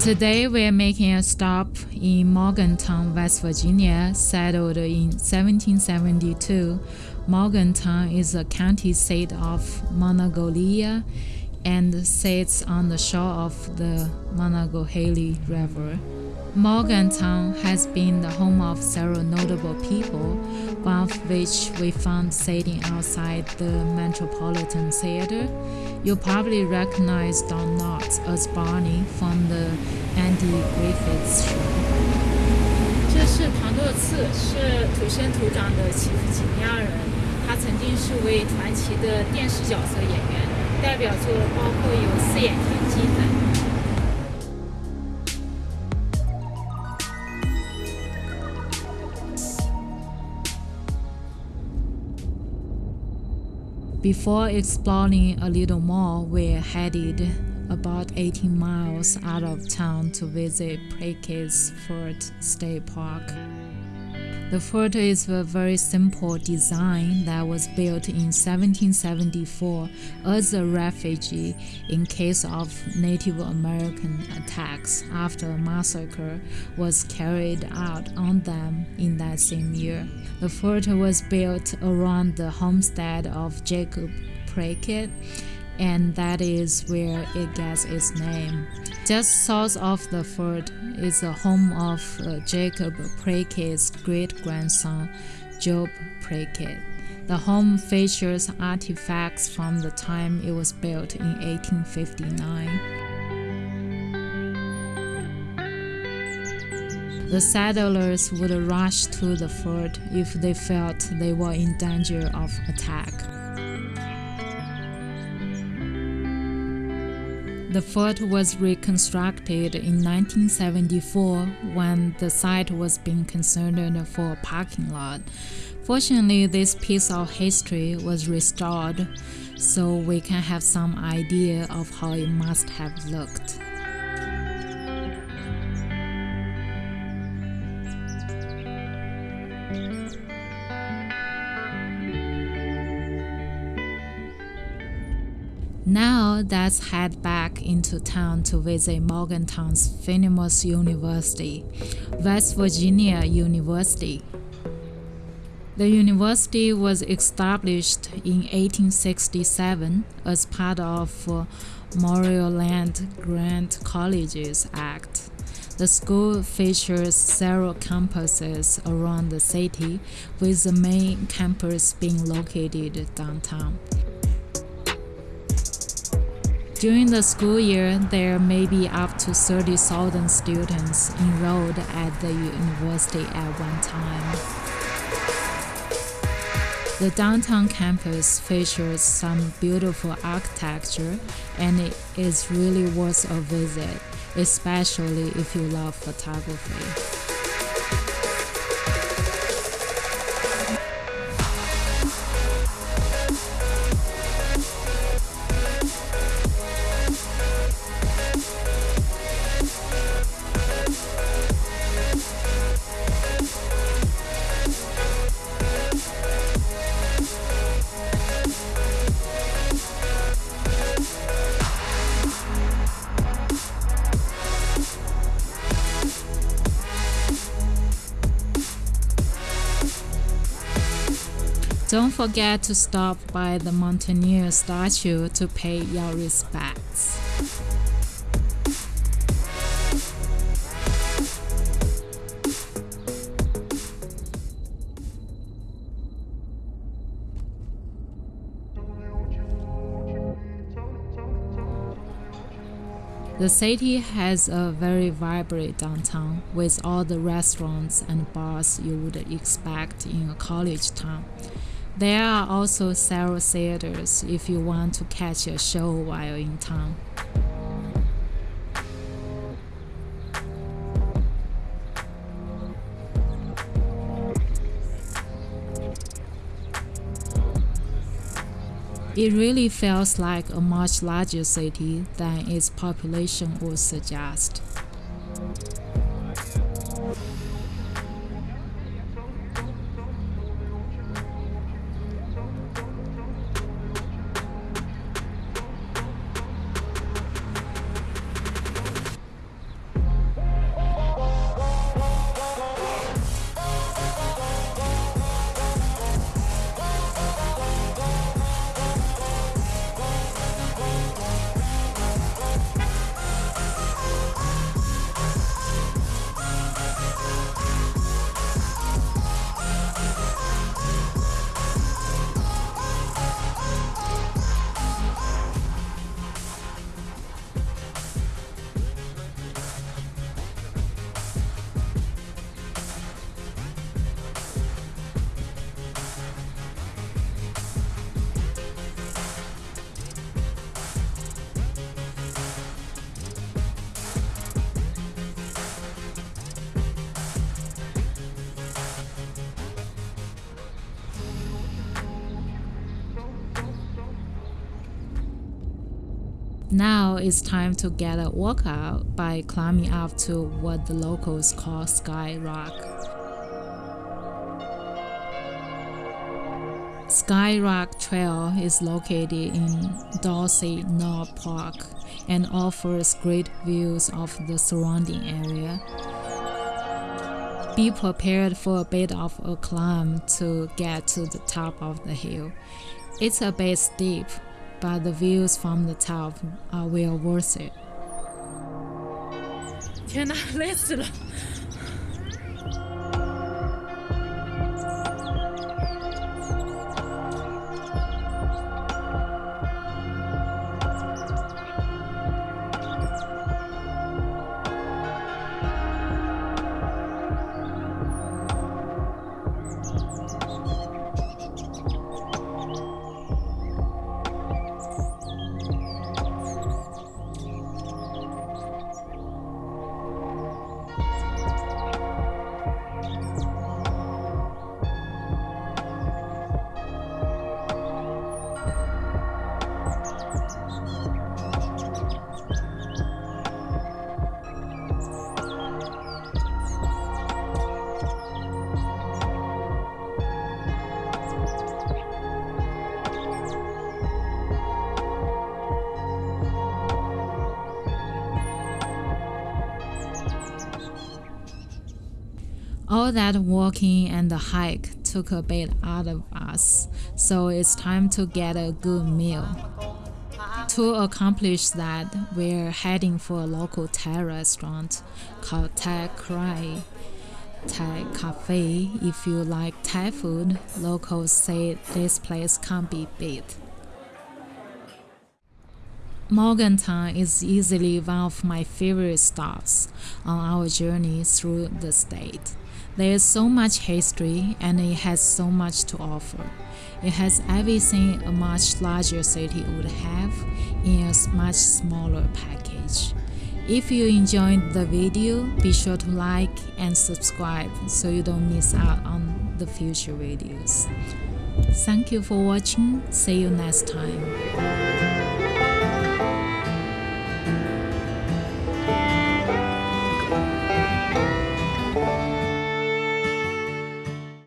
Today we're making a stop in Morgantown, West Virginia, settled in 1772. Morgantown is a county seat of Monongalia and sits on the shore of the Monongahela River. Morgantown has been the home of several notable people, one of which we found sitting outside the Metropolitan Theater. You probably recognize Don Knotts as Barney from the Andy Griffith Show. 这是唐多次，是土生土长的奇夫吉尼亚人。他曾经是位传奇的电视角色演员，代表作包括有《四眼田鸡》等。 Before exploring a little more, we're headed about 18 miles out of town to visit Prickett's Fort State Park. The fort is a very simple design that was built in 1774 as a refuge in case of Native American attacks after a massacre was carried out on them in that same year. The fort was built around the homestead of Jacob Prickett and that is where it gets its name. Just south of the fort is the home of uh, Jacob Prickett's great grandson, Job Prickett. The home features artifacts from the time it was built in 1859. The settlers would rush to the fort if they felt they were in danger of attack. The fort was reconstructed in 1974 when the site was being considered for a parking lot. Fortunately, this piece of history was restored so we can have some idea of how it must have looked. Now let's head back into town to visit Morgantown's famous university, West Virginia University. The university was established in 1867 as part of Morrill Land Grant Colleges Act. The school features several campuses around the city, with the main campus being located downtown. During the school year, there may be up to 30,000 students enrolled at the university at one time. The downtown campus features some beautiful architecture and it is really worth a visit, especially if you love photography. Don't forget to stop by the Mountaineer statue to pay your respects. The city has a very vibrant downtown with all the restaurants and bars you would expect in a college town. There are also several theaters if you want to catch a show while in town. It really feels like a much larger city than its population would suggest. Now it's time to get a workout by climbing up to what the locals call Sky Rock. Sky Rock Trail is located in Dorsey Knob Park and offers great views of the surrounding area. Be prepared for a bit of a climb to get to the top of the hill. It's a bit steep, but the views from the top are well worth it. 天哪，累死了 ！All that walking and the hike took a bit out of us, so it's time to get a good meal. To accomplish that, we're heading for a local Thai restaurant called Thai Krai. Thai Cafe. If you like Thai food, locals say this place can't be beat. Morgantown is easily one of my favorite stops on our journey through the state. There is so much history and it has so much to offer. It has everything a much larger city would have in a much smaller package. If you enjoyed the video, be sure to like and subscribe so you don't miss out on the future videos. Thank you for watching. See you next time.